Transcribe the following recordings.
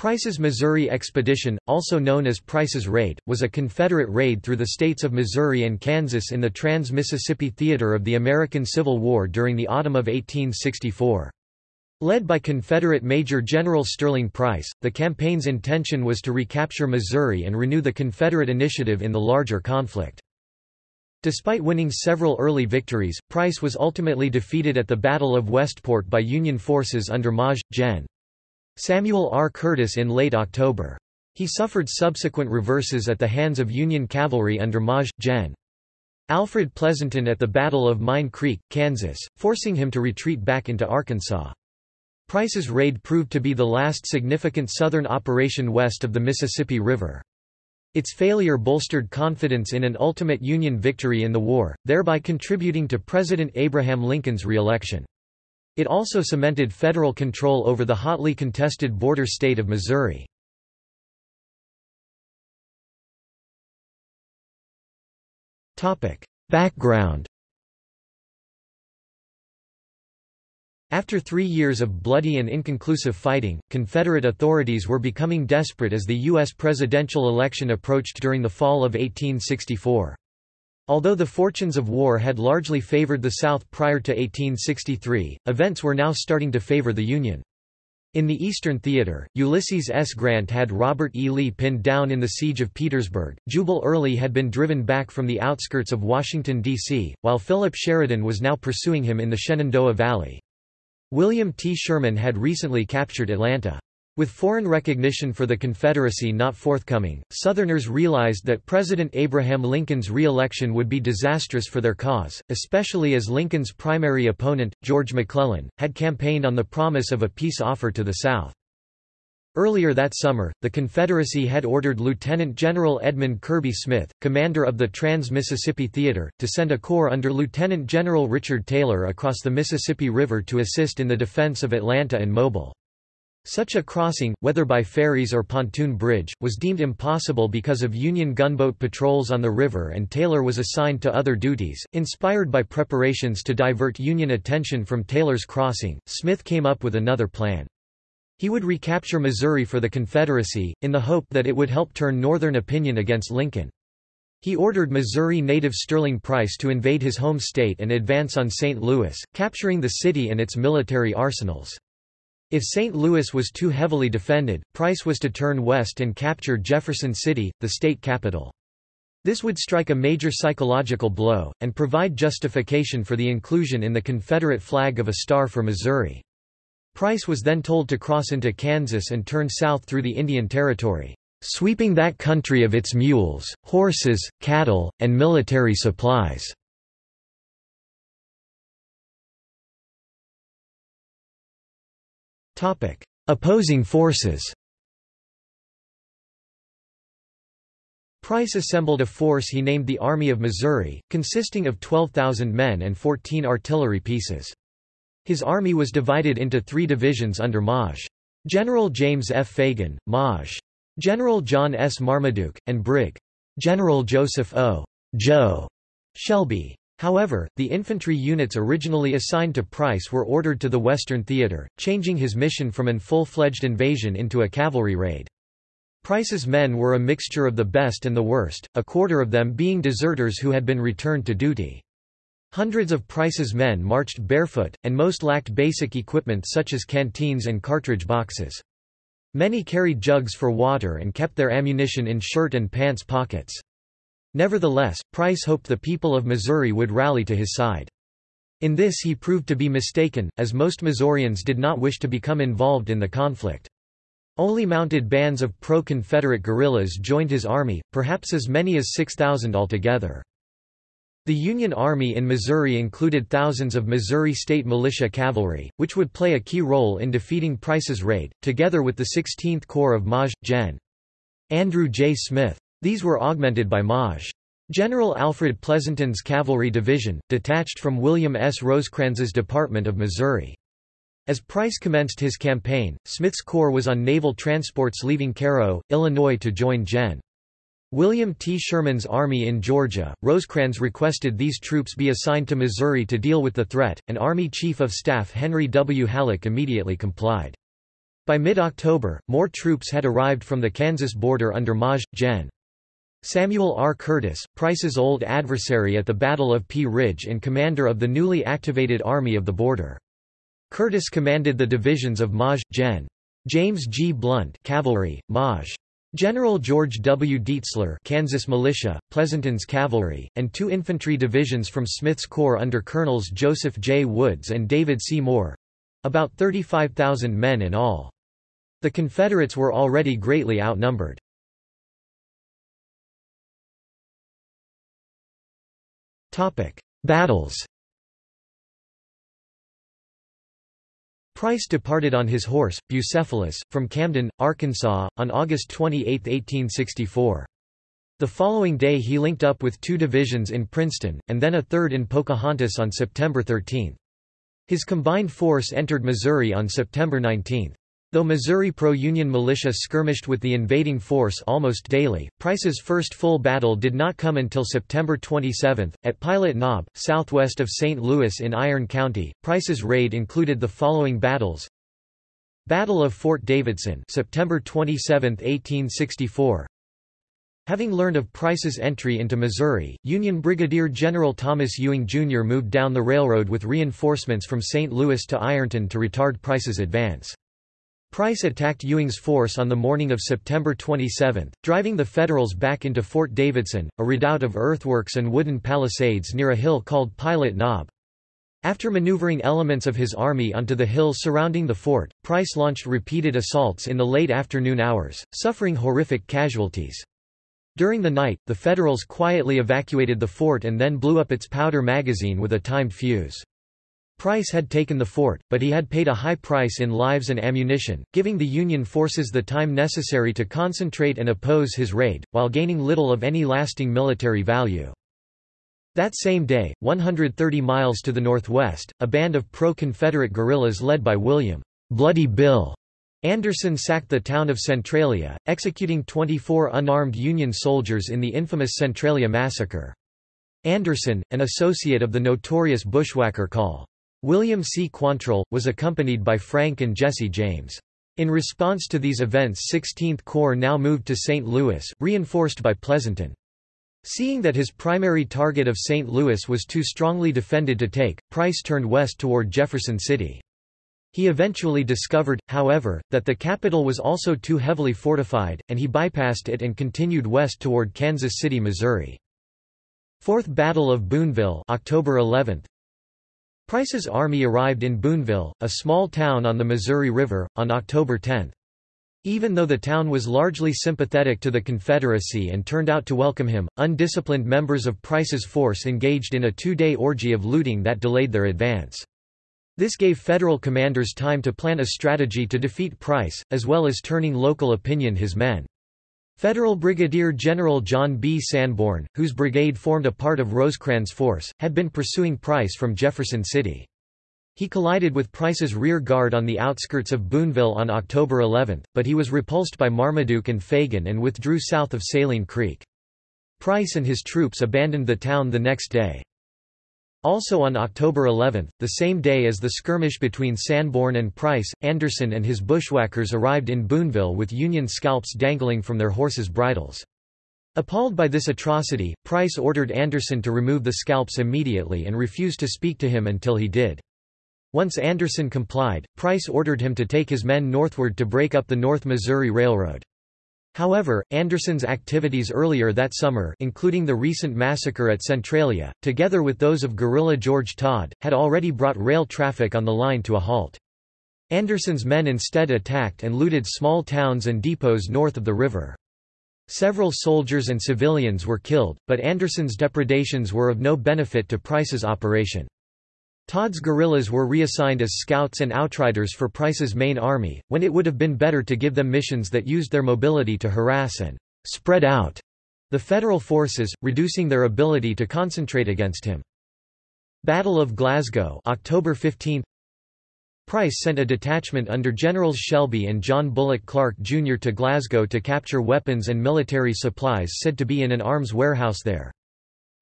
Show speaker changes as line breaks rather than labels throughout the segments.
Price's Missouri Expedition, also known as Price's Raid, was a Confederate raid through the states of Missouri and Kansas in the Trans-Mississippi Theater of the American Civil War during the autumn of 1864. Led by Confederate Major General Sterling Price, the campaign's intention was to recapture Missouri and renew the Confederate initiative in the larger conflict. Despite winning several early victories, Price was ultimately defeated at the Battle of Westport by Union forces under Maj. Gen. Samuel R. Curtis in late October. He suffered subsequent reverses at the hands of Union cavalry under Maj. Gen. Alfred Pleasonton at the Battle of Mine Creek, Kansas, forcing him to retreat back into Arkansas. Price's raid proved to be the last significant Southern operation west of the Mississippi River. Its failure bolstered confidence in an ultimate Union victory in the war, thereby contributing to President Abraham Lincoln's reelection. It also cemented federal control over the hotly contested border state of Missouri. Background After three years of bloody and inconclusive fighting, Confederate authorities were becoming desperate as the U.S. presidential election approached during the fall of 1864. Although the fortunes of war had largely favored the South prior to 1863, events were now starting to favor the Union. In the Eastern Theater, Ulysses S. Grant had Robert E. Lee pinned down in the Siege of Petersburg, Jubal Early had been driven back from the outskirts of Washington, D.C., while Philip Sheridan was now pursuing him in the Shenandoah Valley. William T. Sherman had recently captured Atlanta. With foreign recognition for the Confederacy not forthcoming, Southerners realized that President Abraham Lincoln's re-election would be disastrous for their cause, especially as Lincoln's primary opponent, George McClellan, had campaigned on the promise of a peace offer to the South. Earlier that summer, the Confederacy had ordered Lieutenant General Edmund Kirby Smith, commander of the Trans-Mississippi Theater, to send a corps under Lieutenant General Richard Taylor across the Mississippi River to assist in the defense of Atlanta and Mobile. Such a crossing, whether by ferries or pontoon bridge, was deemed impossible because of Union gunboat patrols on the river and Taylor was assigned to other duties. Inspired by preparations to divert Union attention from Taylor's crossing, Smith came up with another plan. He would recapture Missouri for the Confederacy, in the hope that it would help turn Northern opinion against Lincoln. He ordered Missouri native Sterling Price to invade his home state and advance on St. Louis, capturing the city and its military arsenals. If St. Louis was too heavily defended, Price was to turn west and capture Jefferson City, the state capital. This would strike a major psychological blow, and provide justification for the inclusion in the Confederate flag of a star for Missouri. Price was then told to cross into Kansas and turn south through the Indian Territory, sweeping that country of its mules, horses, cattle, and military supplies. Opposing forces Price assembled a force he named the Army of Missouri, consisting of 12,000 men and 14 artillery pieces. His army was divided into three divisions under Maj. General James F. Fagan, Maj. General John S. Marmaduke, and Brig. General Joseph O. Joe Shelby. However, the infantry units originally assigned to Price were ordered to the Western Theater, changing his mission from an full-fledged invasion into a cavalry raid. Price's men were a mixture of the best and the worst, a quarter of them being deserters who had been returned to duty. Hundreds of Price's men marched barefoot, and most lacked basic equipment such as canteens and cartridge boxes. Many carried jugs for water and kept their ammunition in shirt and pants pockets. Nevertheless, Price hoped the people of Missouri would rally to his side. In this he proved to be mistaken, as most Missourians did not wish to become involved in the conflict. Only mounted bands of pro-Confederate guerrillas joined his army, perhaps as many as 6,000 altogether. The Union Army in Missouri included thousands of Missouri State Militia cavalry, which would play a key role in defeating Price's raid, together with the 16th Corps of Maj. Gen. Andrew J. Smith. These were augmented by Maj. General Alfred Pleasonton's Cavalry Division, detached from William S. Rosecrans's Department of Missouri. As Price commenced his campaign, Smith's corps was on naval transports leaving Cairo, Illinois to join Gen. William T. Sherman's army in Georgia. Rosecrans requested these troops be assigned to Missouri to deal with the threat, and Army Chief of Staff Henry W. Halleck immediately complied. By mid-October, more troops had arrived from the Kansas border under Maj. Gen. Samuel R. Curtis, Price's old adversary at the Battle of Pea Ridge and commander of the newly activated Army of the Border. Curtis commanded the divisions of Maj. Gen. James G. Blunt cavalry, Maj. General George W. Deitzler Kansas Militia, Pleasonton's Cavalry, and two infantry divisions from Smith's Corps under Colonels Joseph J. Woods and David C. Moore—about 35,000 men in all. The Confederates were already greatly outnumbered. Battles Price departed on his horse, Bucephalus, from Camden, Arkansas, on August 28, 1864. The following day he linked up with two divisions in Princeton, and then a third in Pocahontas on September 13. His combined force entered Missouri on September 19. Though Missouri pro-Union militia skirmished with the invading force almost daily, Price's first full battle did not come until September 27, at Pilot Knob, southwest of St. Louis in Iron County. Price's raid included the following battles Battle of Fort Davidson September 27, 1864 Having learned of Price's entry into Missouri, Union Brigadier General Thomas Ewing Jr. moved down the railroad with reinforcements from St. Louis to Ironton to retard Price's advance. Price attacked Ewing's force on the morning of September 27, driving the Federals back into Fort Davidson, a redoubt of earthworks and wooden palisades near a hill called Pilot Knob. After maneuvering elements of his army onto the hill surrounding the fort, Price launched repeated assaults in the late afternoon hours, suffering horrific casualties. During the night, the Federals quietly evacuated the fort and then blew up its powder magazine with a timed fuse. Price had taken the fort, but he had paid a high price in lives and ammunition, giving the Union forces the time necessary to concentrate and oppose his raid, while gaining little of any lasting military value. That same day, 130 miles to the northwest, a band of pro-Confederate guerrillas led by William Bloody Bill Anderson sacked the town of Centralia, executing 24 unarmed Union soldiers in the infamous Centralia massacre. Anderson, an associate of the notorious bushwhacker Col. William C. Quantrill, was accompanied by Frank and Jesse James. In response to these events 16th Corps now moved to St. Louis, reinforced by Pleasonton. Seeing that his primary target of St. Louis was too strongly defended to take, Price turned west toward Jefferson City. He eventually discovered, however, that the capital was also too heavily fortified, and he bypassed it and continued west toward Kansas City, Missouri. Fourth Battle of Boonville October 11, Price's army arrived in Boonville, a small town on the Missouri River, on October 10. Even though the town was largely sympathetic to the Confederacy and turned out to welcome him, undisciplined members of Price's force engaged in a two-day orgy of looting that delayed their advance. This gave Federal commanders time to plan a strategy to defeat Price, as well as turning local opinion his men. Federal Brigadier General John B. Sanborn, whose brigade formed a part of Rosecrans' force, had been pursuing Price from Jefferson City. He collided with Price's rear guard on the outskirts of Boonville on October 11, but he was repulsed by Marmaduke and Fagan and withdrew south of Saline Creek. Price and his troops abandoned the town the next day. Also on October 11, the same day as the skirmish between Sanborn and Price, Anderson and his bushwhackers arrived in Boonville with Union scalps dangling from their horses' bridles. Appalled by this atrocity, Price ordered Anderson to remove the scalps immediately and refused to speak to him until he did. Once Anderson complied, Price ordered him to take his men northward to break up the North Missouri Railroad. However, Anderson's activities earlier that summer including the recent massacre at Centralia, together with those of guerrilla George Todd, had already brought rail traffic on the line to a halt. Anderson's men instead attacked and looted small towns and depots north of the river. Several soldiers and civilians were killed, but Anderson's depredations were of no benefit to Price's operation. Todd's guerrillas were reassigned as scouts and outriders for Price's main army, when it would have been better to give them missions that used their mobility to harass and spread out the Federal forces, reducing their ability to concentrate against him. Battle of Glasgow October 15 Price sent a detachment under Generals Shelby and John Bullock Clark Jr. to Glasgow to capture weapons and military supplies said to be in an arms warehouse there.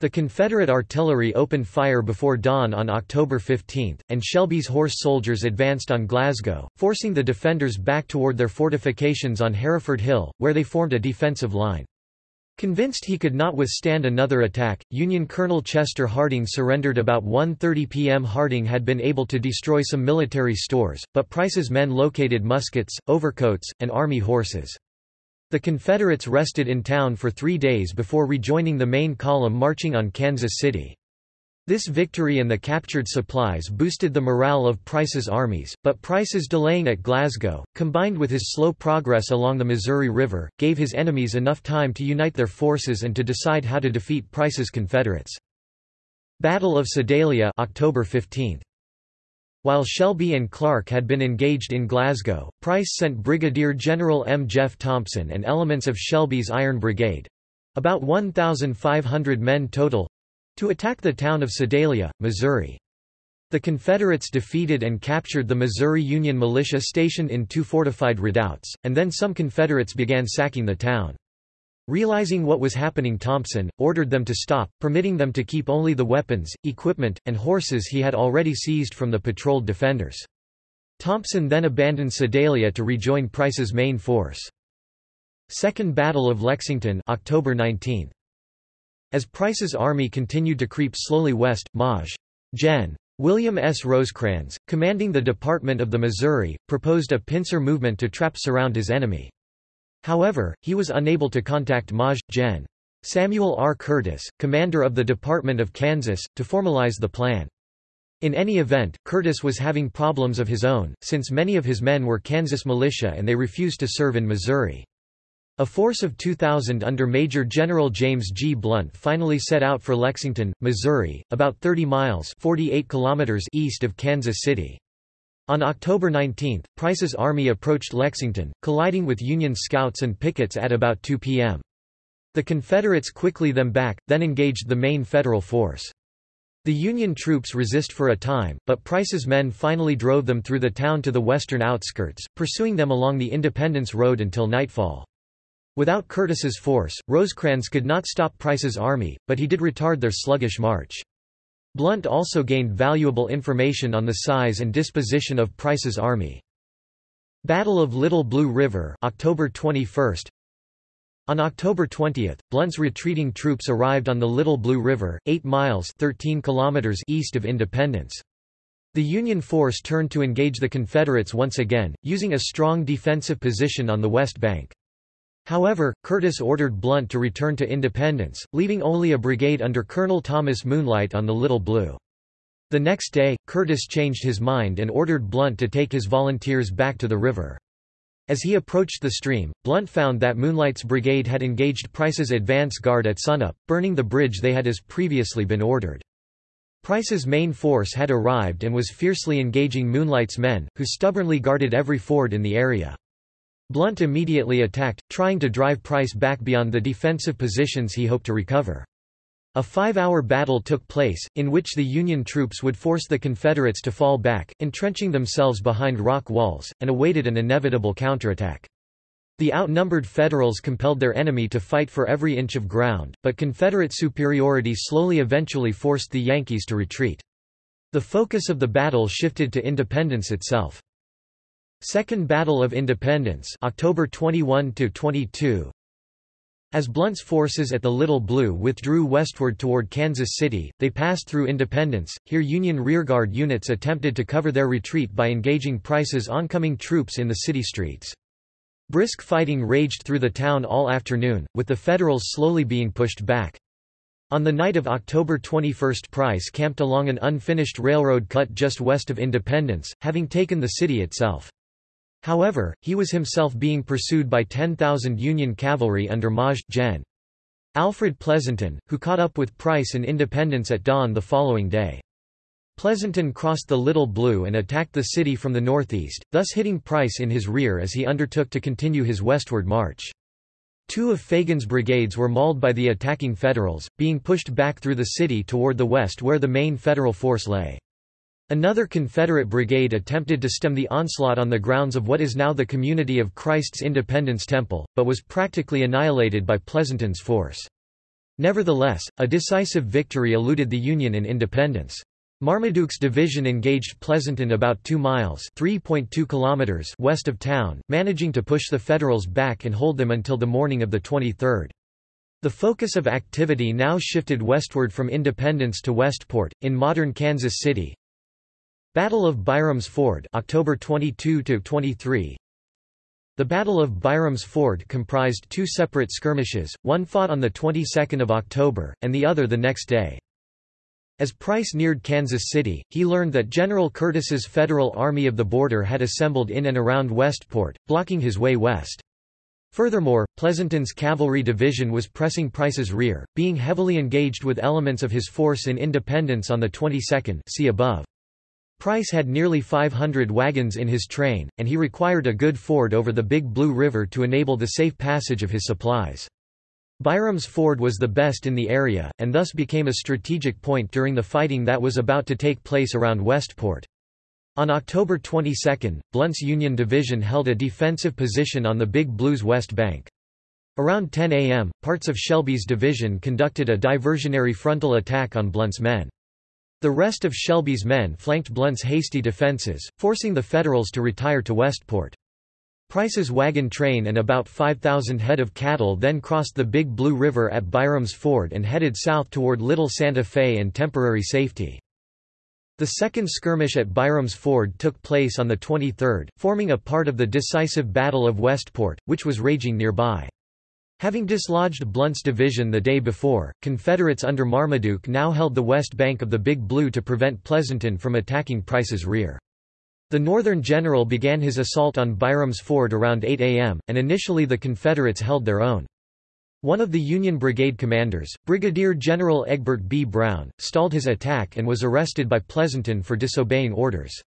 The Confederate artillery opened fire before dawn on October 15, and Shelby's horse soldiers advanced on Glasgow, forcing the defenders back toward their fortifications on Hereford Hill, where they formed a defensive line. Convinced he could not withstand another attack, Union Colonel Chester Harding surrendered about 1.30 p.m. Harding had been able to destroy some military stores, but Price's men located muskets, overcoats, and army horses. The Confederates rested in town for three days before rejoining the main column marching on Kansas City. This victory and the captured supplies boosted the morale of Price's armies, but Price's delaying at Glasgow, combined with his slow progress along the Missouri River, gave his enemies enough time to unite their forces and to decide how to defeat Price's Confederates. Battle of Sedalia October 15. While Shelby and Clark had been engaged in Glasgow, Price sent Brigadier General M. Jeff Thompson and elements of Shelby's Iron Brigade—about 1,500 men total—to attack the town of Sedalia, Missouri. The Confederates defeated and captured the Missouri Union militia stationed in two fortified redoubts, and then some Confederates began sacking the town. Realizing what was happening Thompson, ordered them to stop, permitting them to keep only the weapons, equipment, and horses he had already seized from the patrolled defenders. Thompson then abandoned Sedalia to rejoin Price's main force. Second Battle of Lexington October 19. As Price's army continued to creep slowly west, Maj. Gen. William S. Rosecrans, commanding the Department of the Missouri, proposed a pincer movement to trap surround his enemy. However, he was unable to contact Maj. Gen. Samuel R. Curtis, commander of the Department of Kansas, to formalize the plan. In any event, Curtis was having problems of his own, since many of his men were Kansas militia and they refused to serve in Missouri. A force of 2,000 under Major General James G. Blunt finally set out for Lexington, Missouri, about 30 miles 48 kilometers east of Kansas City. On October 19, Price's army approached Lexington, colliding with Union scouts and pickets at about 2 p.m. The Confederates quickly them back, then engaged the main Federal force. The Union troops resist for a time, but Price's men finally drove them through the town to the western outskirts, pursuing them along the Independence Road until nightfall. Without Curtis's force, Rosecrans could not stop Price's army, but he did retard their sluggish march. Blunt also gained valuable information on the size and disposition of Price's army. Battle of Little Blue River October 21. On October 20, Blunt's retreating troops arrived on the Little Blue River, 8 miles 13 kilometers east of Independence. The Union force turned to engage the Confederates once again, using a strong defensive position on the west bank. However, Curtis ordered Blunt to return to Independence, leaving only a brigade under Colonel Thomas Moonlight on the Little Blue. The next day, Curtis changed his mind and ordered Blunt to take his volunteers back to the river. As he approached the stream, Blunt found that Moonlight's brigade had engaged Price's advance guard at sunup, burning the bridge they had as previously been ordered. Price's main force had arrived and was fiercely engaging Moonlight's men, who stubbornly guarded every ford in the area. Blunt immediately attacked, trying to drive Price back beyond the defensive positions he hoped to recover. A five-hour battle took place, in which the Union troops would force the Confederates to fall back, entrenching themselves behind rock walls, and awaited an inevitable counterattack. The outnumbered Federals compelled their enemy to fight for every inch of ground, but Confederate superiority slowly eventually forced the Yankees to retreat. The focus of the battle shifted to independence itself. Second Battle of Independence October 21 22 As Blunt's forces at the Little Blue withdrew westward toward Kansas City, they passed through Independence. Here Union rearguard units attempted to cover their retreat by engaging Price's oncoming troops in the city streets. Brisk fighting raged through the town all afternoon, with the Federals slowly being pushed back. On the night of October 21 Price camped along an unfinished railroad cut just west of Independence, having taken the city itself. However, he was himself being pursued by 10,000 Union cavalry under Maj. Gen. Alfred Pleasonton, who caught up with Price in Independence at dawn the following day. Pleasonton crossed the Little Blue and attacked the city from the northeast, thus hitting Price in his rear as he undertook to continue his westward march. Two of Fagan's brigades were mauled by the attacking Federals, being pushed back through the city toward the west where the main Federal force lay. Another Confederate brigade attempted to stem the onslaught on the grounds of what is now the Community of Christ's Independence Temple, but was practically annihilated by Pleasonton's force. Nevertheless, a decisive victory eluded the Union in independence. Marmaduke's division engaged Pleasonton about 2 miles (3.2 kilometers) west of town, managing to push the Federals back and hold them until the morning of the 23rd. The focus of activity now shifted westward from Independence to Westport, in modern Kansas City. Battle of Byram's Ford October 22 23 the Battle of Byram's Ford comprised two separate skirmishes, one fought on the 22nd of October, and the other the next day. As Price neared Kansas City, he learned that General Curtis's Federal Army of the Border had assembled in and around Westport, blocking his way west. Furthermore, Pleasonton's cavalry division was pressing Price's rear, being heavily engaged with elements of his force in Independence on the 22nd see above. Price had nearly 500 wagons in his train, and he required a good ford over the Big Blue River to enable the safe passage of his supplies. Byram's Ford was the best in the area, and thus became a strategic point during the fighting that was about to take place around Westport. On October 22, Blunt's Union Division held a defensive position on the Big Blue's west bank. Around 10 a.m., parts of Shelby's division conducted a diversionary frontal attack on Blunt's men. The rest of Shelby's men flanked Blunt's hasty defenses, forcing the Federals to retire to Westport. Price's wagon train and about 5,000 head of cattle then crossed the Big Blue River at Byram's Ford and headed south toward Little Santa Fe and temporary safety. The second skirmish at Byram's Ford took place on the 23rd, forming a part of the decisive Battle of Westport, which was raging nearby. Having dislodged Blunt's division the day before, Confederates under Marmaduke now held the west bank of the Big Blue to prevent Pleasonton from attacking Price's rear. The Northern general began his assault on Byram's Ford around 8 a.m., and initially the Confederates held their own. One of the Union brigade commanders, Brigadier General Egbert B. Brown, stalled his attack and was arrested by Pleasonton for disobeying orders.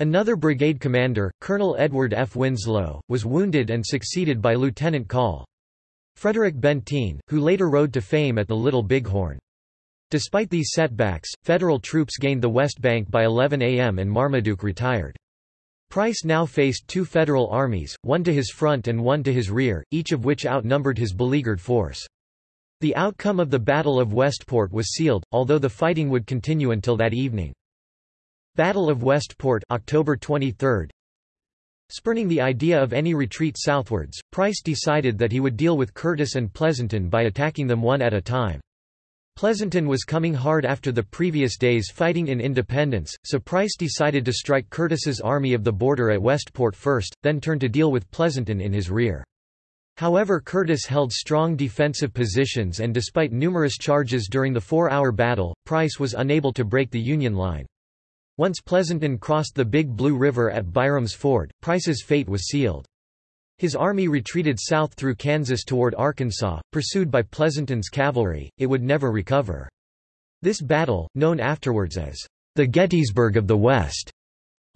Another brigade commander, Colonel Edward F. Winslow, was wounded and succeeded by Lieutenant Call. Frederick Benteen, who later rode to fame at the Little Bighorn. Despite these setbacks, Federal troops gained the West Bank by 11 a.m. and Marmaduke retired. Price now faced two Federal armies, one to his front and one to his rear, each of which outnumbered his beleaguered force. The outcome of the Battle of Westport was sealed, although the fighting would continue until that evening. Battle of Westport October 23, Spurning the idea of any retreat southwards, Price decided that he would deal with Curtis and Pleasonton by attacking them one at a time. Pleasonton was coming hard after the previous day's fighting in Independence, so Price decided to strike Curtis's Army of the Border at Westport first, then turn to deal with Pleasonton in his rear. However Curtis held strong defensive positions and despite numerous charges during the four-hour battle, Price was unable to break the Union line. Once Pleasonton crossed the Big Blue River at Byram's Ford, Price's fate was sealed. His army retreated south through Kansas toward Arkansas, pursued by Pleasonton's cavalry, it would never recover. This battle, known afterwards as the Gettysburg of the West,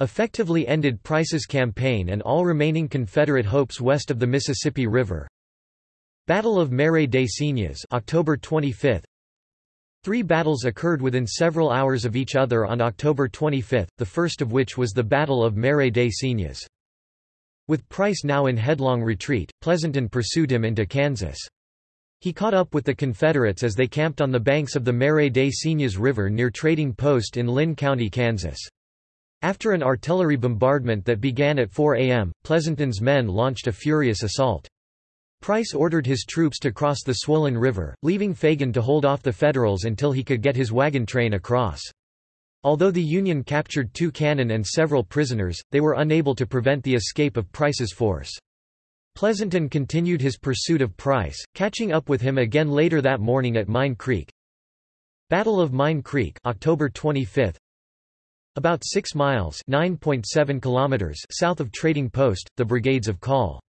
effectively ended Price's campaign and all remaining Confederate hopes west of the Mississippi River. Battle of Marais des Cygnes October 25, Three battles occurred within several hours of each other on October 25, the first of which was the Battle of Marais des Cygnes. With Price now in headlong retreat, Pleasonton pursued him into Kansas. He caught up with the Confederates as they camped on the banks of the Marais des Cygnes River near Trading Post in Linn County, Kansas. After an artillery bombardment that began at 4 a.m., Pleasonton's men launched a furious assault. Price ordered his troops to cross the swollen river, leaving Fagan to hold off the Federals until he could get his wagon train across. Although the Union captured two cannon and several prisoners, they were unable to prevent the escape of Price's force. Pleasonton continued his pursuit of Price, catching up with him again later that morning at Mine Creek. Battle of Mine Creek October 25, about 6 miles (9.7 kilometers) south of Trading Post, the brigades of Call.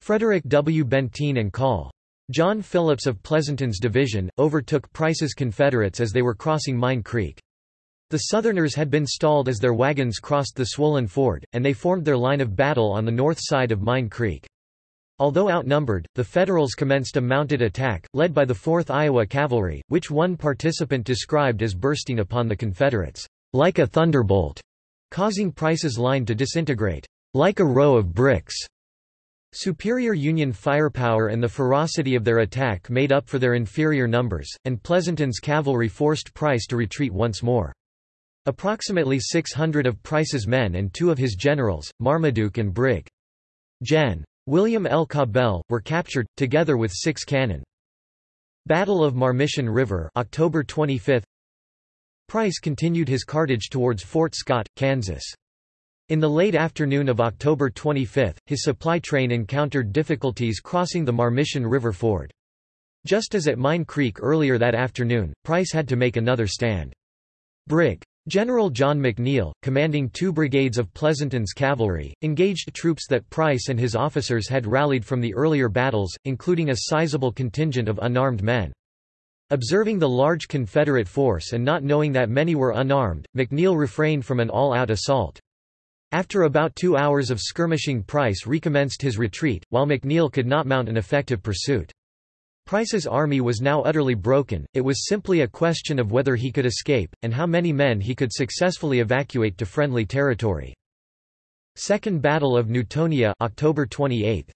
Frederick W. Benteen and Call. John Phillips of Pleasonton's division, overtook Price's Confederates as they were crossing Mine Creek. The Southerners had been stalled as their wagons crossed the swollen ford, and they formed their line of battle on the north side of Mine Creek. Although outnumbered, the Federals commenced a mounted attack, led by the 4th Iowa Cavalry, which one participant described as bursting upon the Confederates, like a thunderbolt, causing Price's line to disintegrate, like a row of bricks. Superior Union firepower and the ferocity of their attack made up for their inferior numbers, and Pleasonton's cavalry forced Price to retreat once more. Approximately 600 of Price's men and two of his generals, Marmaduke and Brig. Gen. William L. Cabell, were captured, together with six cannon. Battle of Marmiton River October 25 Price continued his cartage towards Fort Scott, Kansas. In the late afternoon of October 25, his supply train encountered difficulties crossing the Marmiton River ford. Just as at Mine Creek earlier that afternoon, Price had to make another stand. Brig. General John McNeill, commanding two brigades of Pleasonton's cavalry, engaged troops that Price and his officers had rallied from the earlier battles, including a sizable contingent of unarmed men. Observing the large Confederate force and not knowing that many were unarmed, McNeill refrained from an all-out assault. After about two hours of skirmishing Price recommenced his retreat, while McNeill could not mount an effective pursuit. Price's army was now utterly broken, it was simply a question of whether he could escape, and how many men he could successfully evacuate to friendly territory. Second Battle of Newtonia October 28.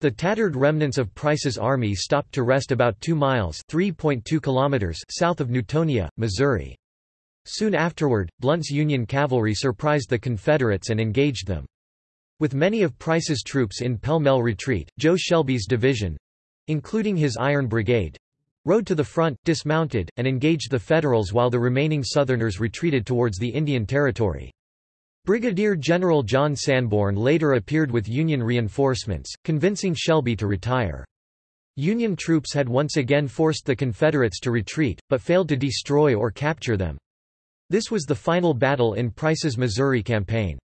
The tattered remnants of Price's army stopped to rest about 2 miles 3.2 kilometers south of Newtonia, Missouri. Soon afterward, Blunt's Union cavalry surprised the Confederates and engaged them. With many of Price's troops in pell-mell retreat, Joe Shelby's division—including his Iron Brigade—rode to the front, dismounted, and engaged the Federals while the remaining Southerners retreated towards the Indian Territory. Brigadier General John Sanborn later appeared with Union reinforcements, convincing Shelby to retire. Union troops had once again forced the Confederates to retreat, but failed to destroy or capture them. This was the final battle in Price's Missouri campaign.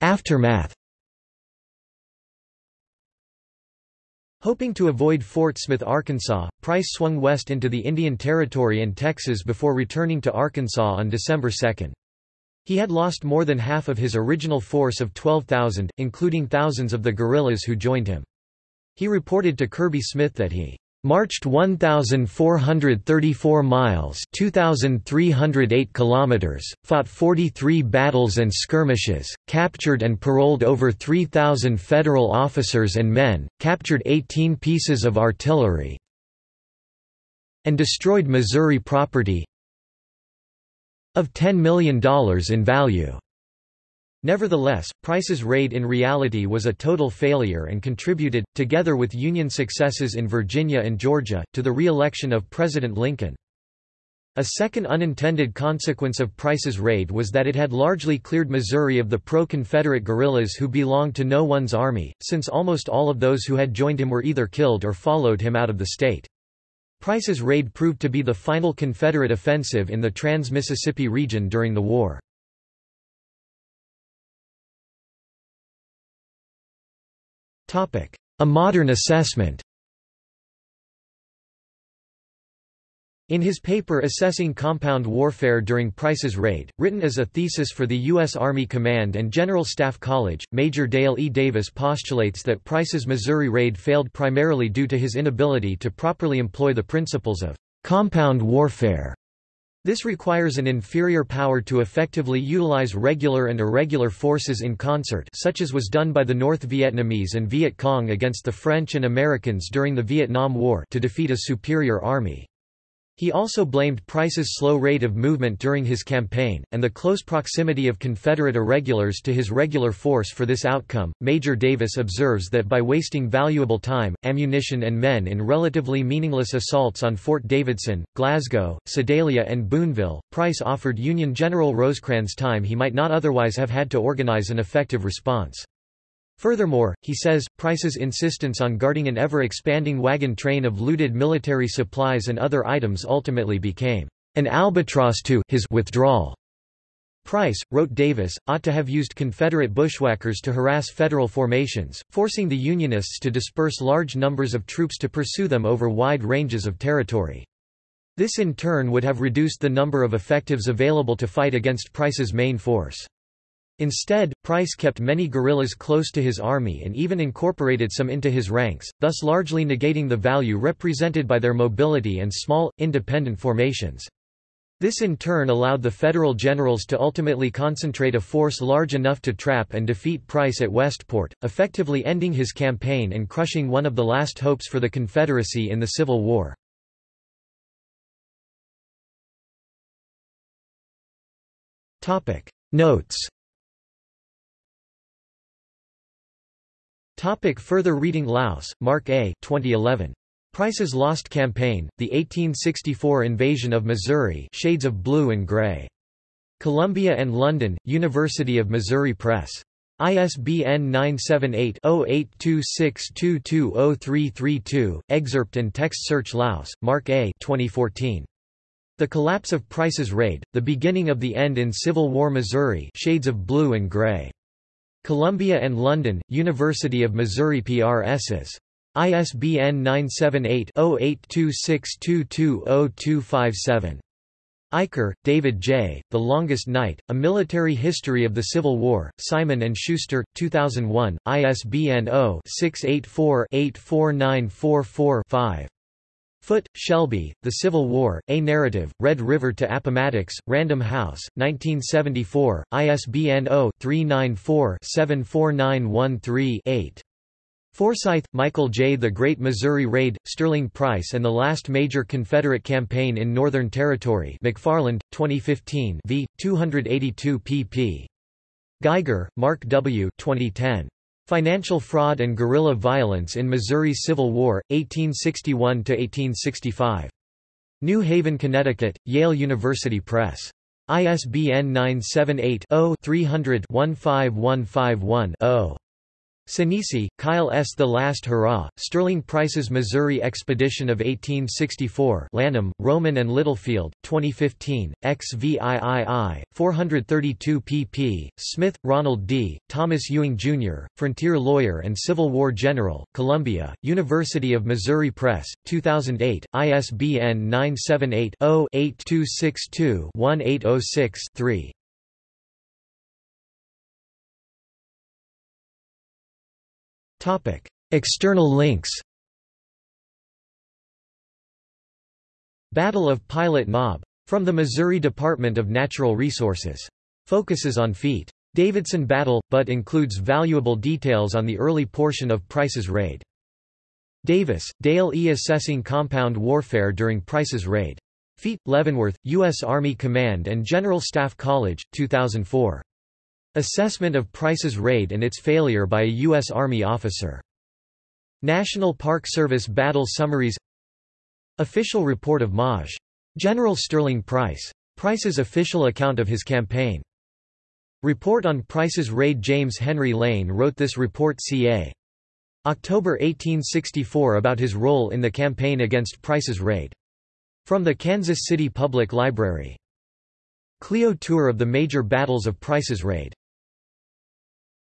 Aftermath Hoping to avoid Fort Smith, Arkansas, Price swung west into the Indian Territory and Texas before returning to Arkansas on December 2. He had lost more than half of his original force of 12,000, including thousands of the guerrillas who joined him. He reported to Kirby Smith that he marched 1434 miles 2308 kilometers fought 43 battles and skirmishes captured and paroled over 3000 federal officers and men captured 18 pieces of artillery and destroyed Missouri property of $10 million in value Nevertheless, Price's raid in reality was a total failure and contributed, together with Union successes in Virginia and Georgia, to the re-election of President Lincoln. A second unintended consequence of Price's raid was that it had largely cleared Missouri of the pro-Confederate guerrillas who belonged to no one's army, since almost all of those who had joined him were either killed or followed him out of the state. Price's raid proved to be the final Confederate offensive in the Trans-Mississippi region during the war. A modern assessment In his paper Assessing Compound Warfare During Price's Raid, written as a thesis for the U.S. Army Command and General Staff College, Major Dale E. Davis postulates that Price's Missouri raid failed primarily due to his inability to properly employ the principles of compound warfare this requires an inferior power to effectively utilize regular and irregular forces in concert such as was done by the North Vietnamese and Viet Cong against the French and Americans during the Vietnam War to defeat a superior army. He also blamed Price's slow rate of movement during his campaign, and the close proximity of Confederate irregulars to his regular force for this outcome. Major Davis observes that by wasting valuable time, ammunition, and men in relatively meaningless assaults on Fort Davidson, Glasgow, Sedalia, and Boonville, Price offered Union General Rosecrans time he might not otherwise have had to organize an effective response. Furthermore, he says, Price's insistence on guarding an ever-expanding wagon train of looted military supplies and other items ultimately became an albatross to his withdrawal. Price, wrote Davis, ought to have used Confederate bushwhackers to harass Federal formations, forcing the Unionists to disperse large numbers of troops to pursue them over wide ranges of territory. This in turn would have reduced the number of effectives available to fight against Price's main force. Instead, Price kept many guerrillas close to his army and even incorporated some into his ranks, thus largely negating the value represented by their mobility and small, independent formations. This in turn allowed the Federal generals to ultimately concentrate a force large enough to trap and defeat Price at Westport, effectively ending his campaign and crushing one of the last hopes for the Confederacy in the Civil War. Notes Topic further reading Lause, Mark A. 2011. Price's Lost Campaign, The 1864 Invasion of Missouri Shades of Blue and Gray. Columbia and London, University of Missouri Press. ISBN 978-0826220332, excerpt and text search Lause, Mark A. 2014. The Collapse of Price's Raid, The Beginning of the End in Civil War Missouri Shades of Blue and Gray. Columbia and London, University of Missouri PRSs. ISBN 978-0826220257. Eicher, David J., The Longest Night, A Military History of the Civil War, Simon & Schuster, 2001, ISBN 0-684-84944-5. Foote, Shelby, The Civil War, A Narrative, Red River to Appomattox, Random House, 1974, ISBN 0-394-74913-8. Forsyth, Michael J. The Great Missouri Raid, Sterling Price and the Last Major Confederate Campaign in Northern Territory McFarland, 2015 v. 282 pp. Geiger, Mark W. 2010. Financial Fraud and Guerrilla Violence in Missouri's Civil War, 1861–1865. New Haven, Connecticut, Yale University Press. ISBN 978 0 300 15151 0. Sinisi, Kyle S. The Last Hurrah, Sterling Price's Missouri Expedition of 1864 Lanham, Rowman and Littlefield, 2015, XVIII, 432 pp. Smith, Ronald D., Thomas Ewing, Jr., Frontier Lawyer and Civil War General, Columbia, University of Missouri Press, 2008, ISBN 978 0 8262 1806 3. Topic: External links. Battle of Pilot Knob from the Missouri Department of Natural Resources. Focuses on feat. Davidson battle, but includes valuable details on the early portion of Price's raid. Davis, Dale E. Assessing Compound Warfare during Price's raid. Feat, Leavenworth, U.S. Army Command and General Staff College, 2004. Assessment of Price's raid and its failure by a U.S. Army officer. National Park Service Battle Summaries Official report of Maj. General Sterling Price. Price's official account of his campaign. Report on Price's raid James Henry Lane wrote this report ca. October 1864 about his role in the campaign against Price's raid. From the Kansas City Public Library. Clio tour of the major battles of Price's raid.